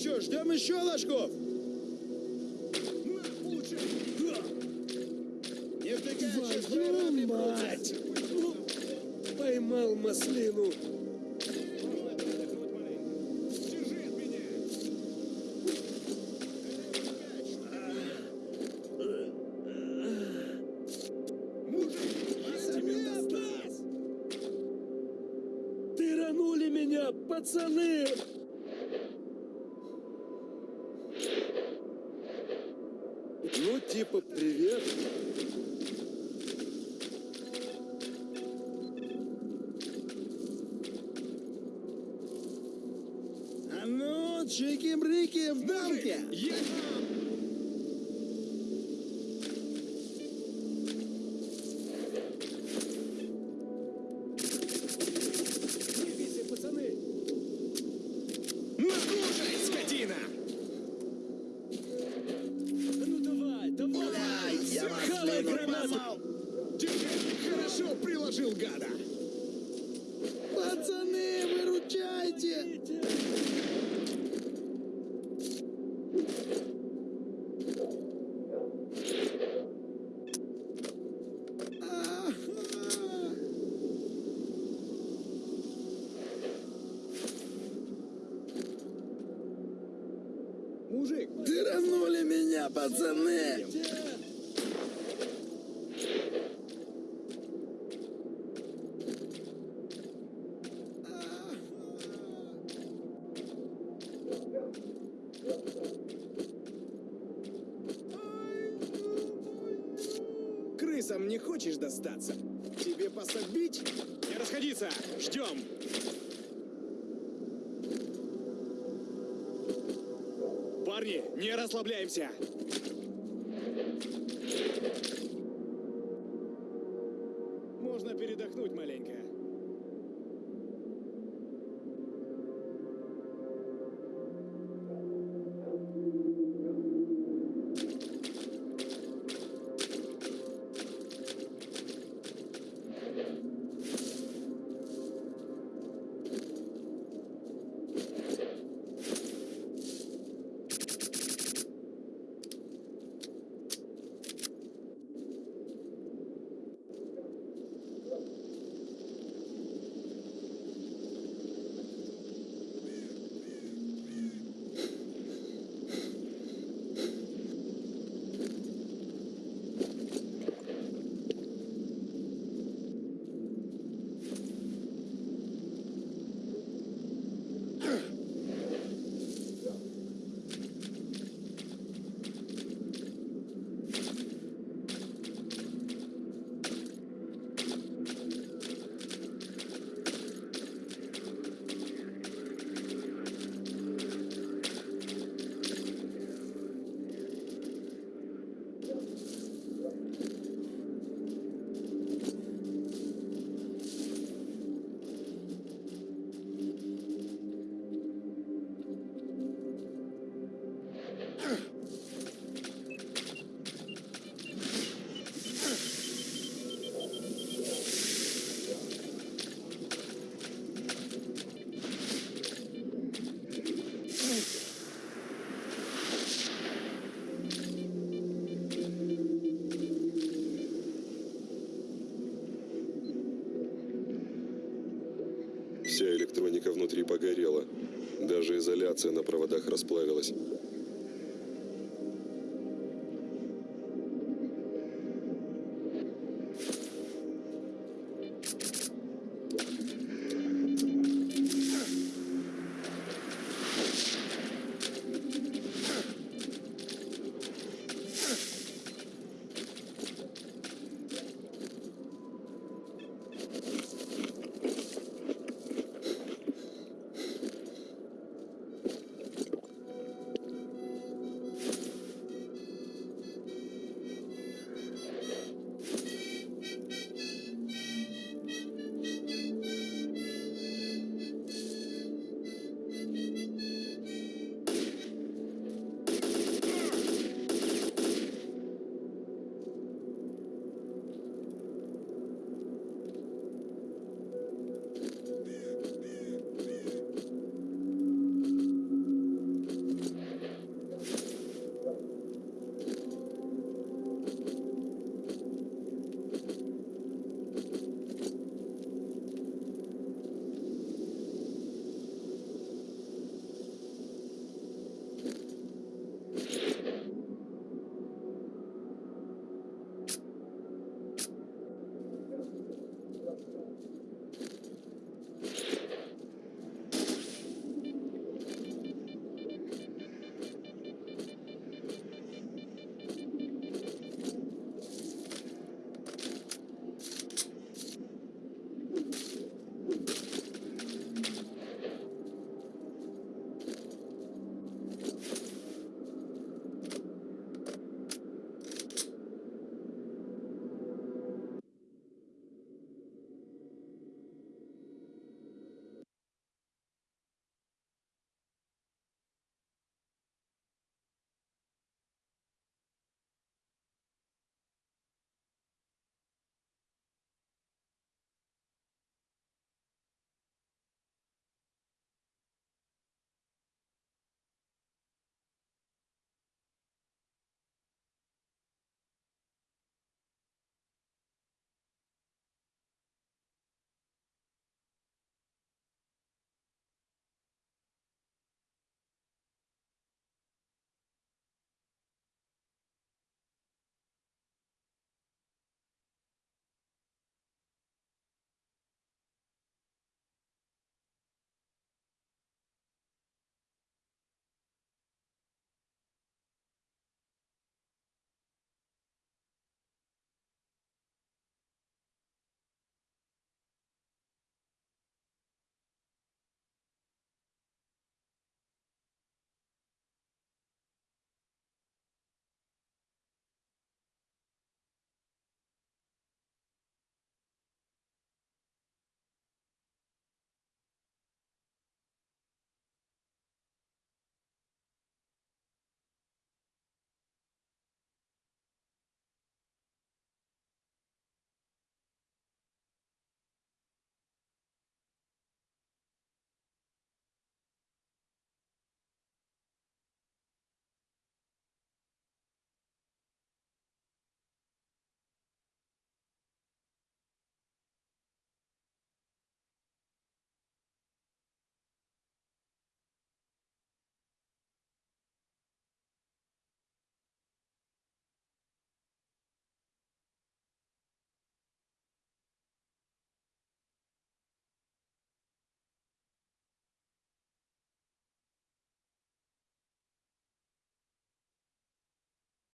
что, ждем еще ложков? Не втыкай, сейчас Твою прорабли мать! Ну, поймал маслину. Пацаны! Ну, типа, привет. А ну, чики-брики в дамке! Двигайся, Мужик, Тыранули меня, пацаны! крысам не хочешь достаться? Тебе пособить? Не расходиться! Ждем! Парни, не расслабляемся! Можно передохнуть маленько. Внутри погорела. Даже изоляция на проводах расплавилась.